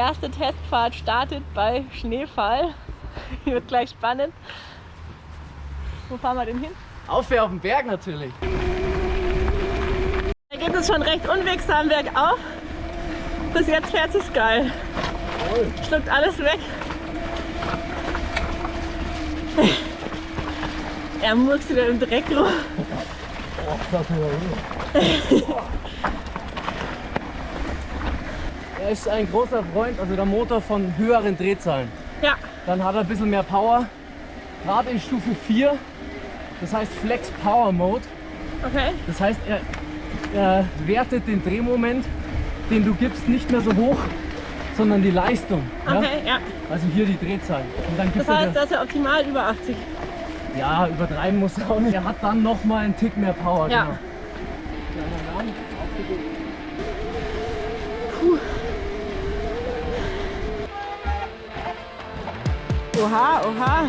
erste Testfahrt startet bei Schneefall. Wird gleich spannend. Wo fahren wir denn hin? Aufwärts auf den Berg natürlich. Da geht es schon recht unwegsam bergauf. Bis jetzt fährt es geil. Schluckt alles weg. Er murks wieder im Dreck rum. Oh, das ist Er ist ein großer Freund, also der Motor von höheren Drehzahlen. Ja, Dann hat er ein bisschen mehr Power. Gerade in Stufe 4, das heißt Flex Power Mode. okay. Das heißt, er, er wertet den Drehmoment, den du gibst, nicht mehr so hoch, sondern die Leistung. Okay, ja. Ja? Also hier die Drehzahl. Das er heißt, dir- das ist ja optimal über 80. Ja, übertreiben muss er auch nicht. Er hat dann noch mal einen Tick mehr Power. Ja. Genau. Oha, oha.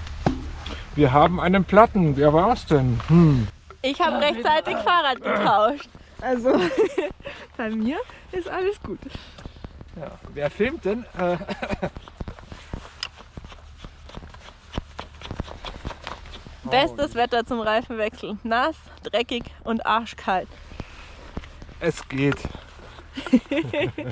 wir haben einen Platten. Wer war's denn? Hm. Ich habe rechtzeitig Fahrrad getauscht. Also bei mir ist alles gut. Ja. Wer filmt denn? Äh, Bestes Wetter zum Reifenwechsel. Nass, dreckig und arschkalt. es geht.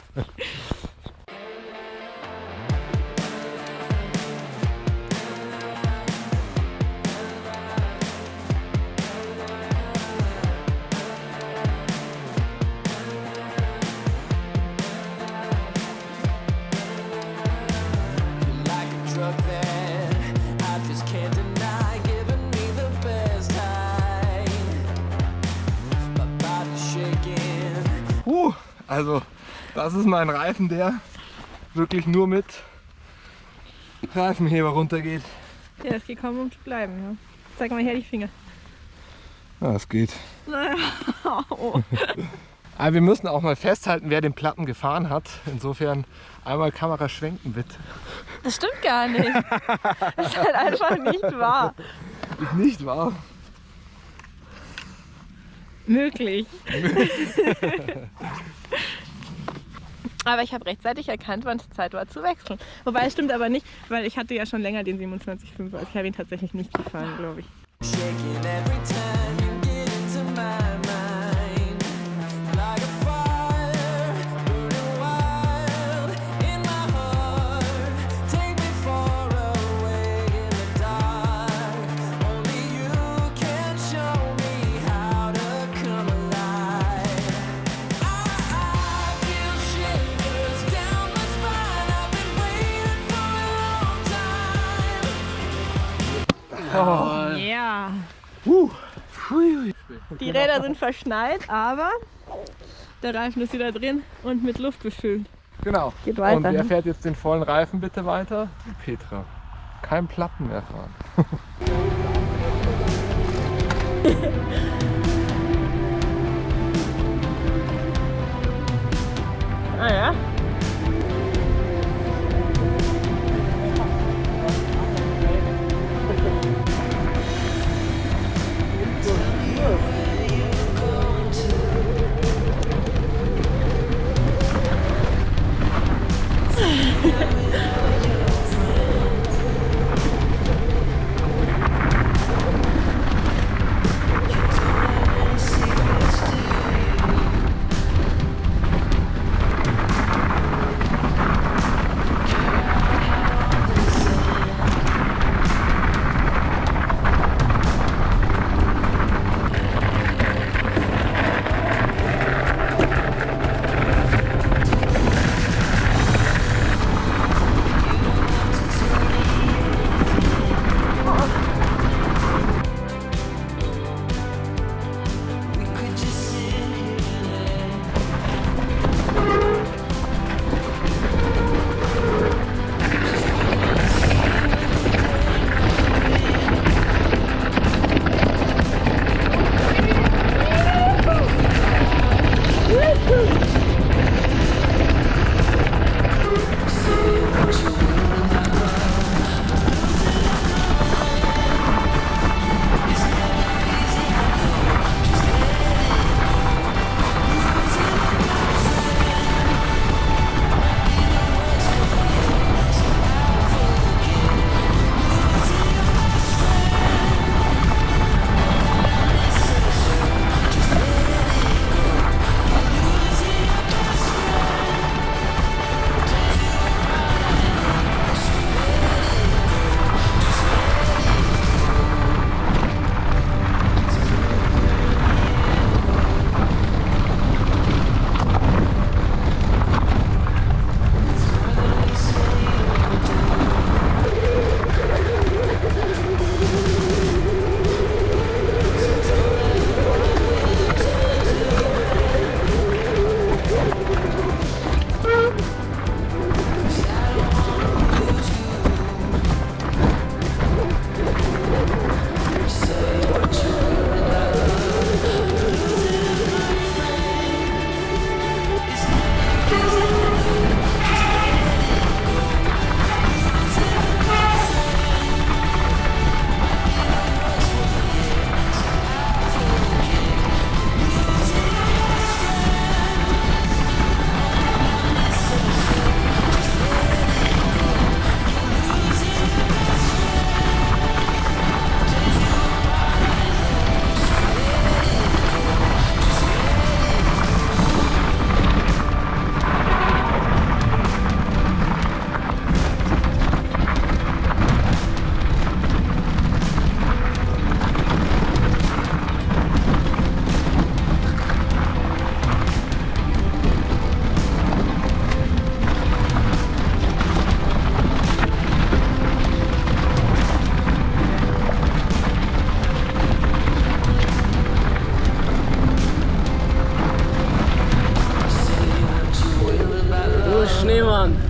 also das ist mein Reifen, der wirklich nur mit Reifenheber runtergeht. Ja, ist gekommen, um zu bleiben. Ja. Zeig mal her die Finger. Ja, es geht. Naja. Oh. Aber wir müssen auch mal festhalten, wer den Platten gefahren hat. Insofern einmal Kamera schwenken bitte. Das stimmt gar nicht. Das ist halt einfach nicht wahr. Ist nicht wahr? Möglich. aber ich habe rechtzeitig erkannt, wann es Zeit war zu wechseln. Wobei es stimmt aber nicht, weil ich hatte ja schon länger den 27.5. Also ich habe ihn tatsächlich nicht gefahren, glaube ich. Räder sind verschneit, aber der Reifen ist wieder drin und mit Luft befüllt. Genau. Geht weiter, Und wer ne? fährt jetzt den vollen Reifen bitte weiter? Petra. Kein Platten mehr fahren. Ah ja. nehmen.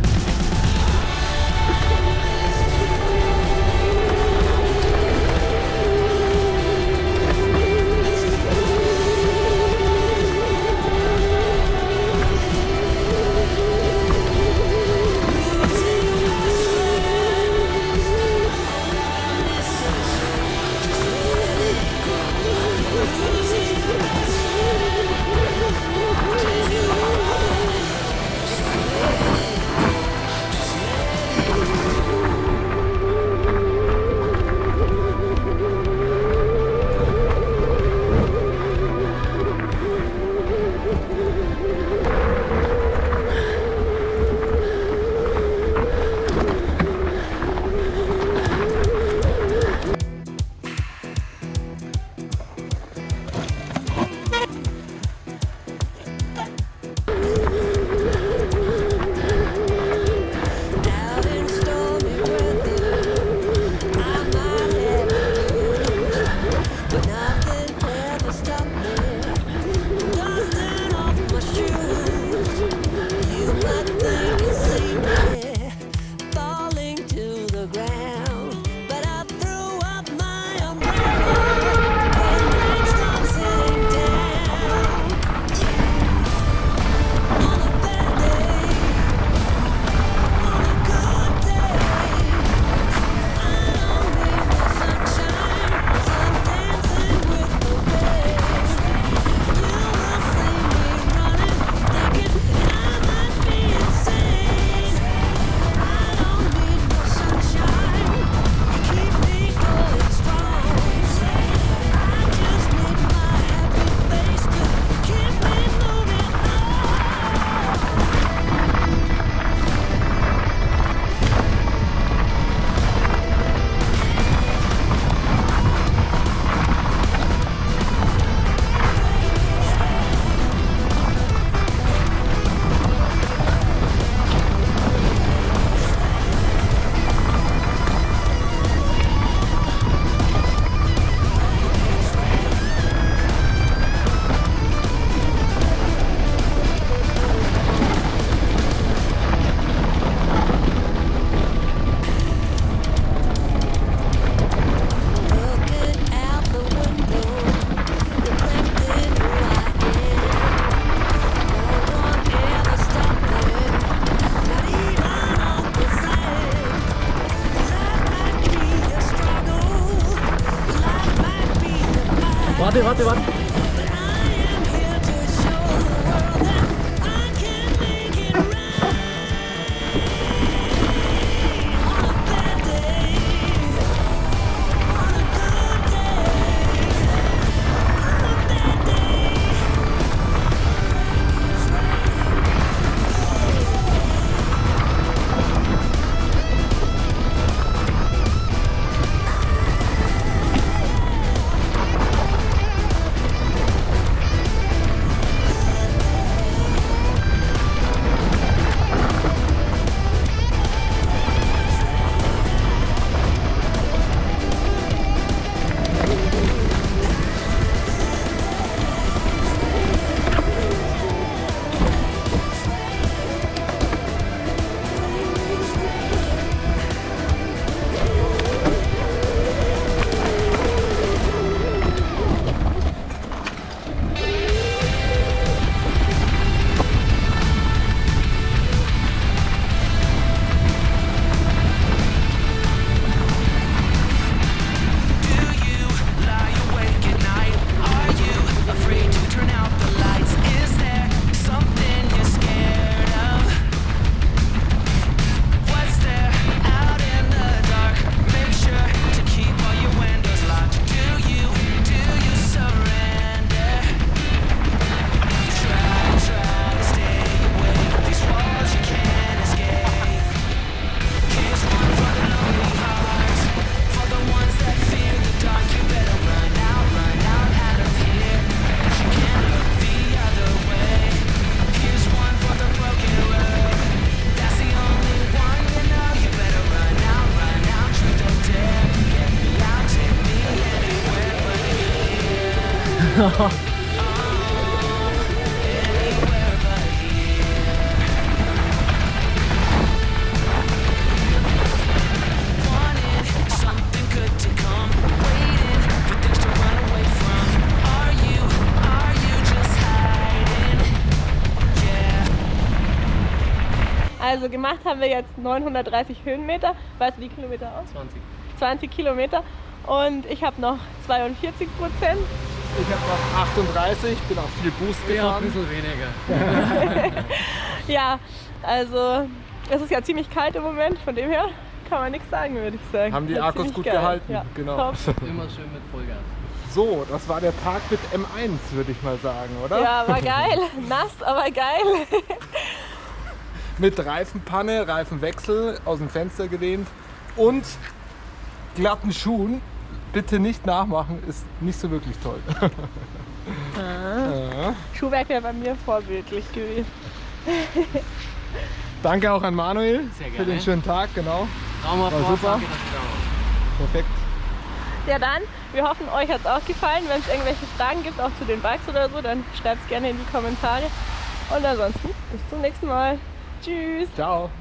Also gemacht haben wir jetzt 930 Höhenmeter. Weißt du die Kilometer aus? 20. 20 Kilometer. Und ich habe noch 42 Prozent. Ich habe noch 38, bin auch viel Boost Ja, ein gefahren. bisschen weniger. Ja, also es ist ja ziemlich kalt im Moment. Von dem her kann man nichts sagen, würde ich sagen. Haben die Akkus gut geil. gehalten, Ja, genau. Top. Immer schön mit Vollgas. So, das war der Tag mit M1, würde ich mal sagen, oder? Ja, war geil. Nass, aber geil. Mit Reifenpanne, Reifenwechsel, aus dem Fenster gelehnt und glatten Schuhen. Bitte nicht nachmachen, ist nicht so wirklich toll. Ja. Schuhwerk wäre bei mir vorbildlich gewesen. Danke auch an Manuel Sehr für den schönen Tag, genau. War super. Perfekt. Ja dann, wir hoffen, euch hat es auch gefallen. Wenn es irgendwelche Fragen gibt, auch zu den Bikes oder so, dann schreibt es gerne in die Kommentare. Und ansonsten bis zum nächsten Mal. Tschüss. Ciao.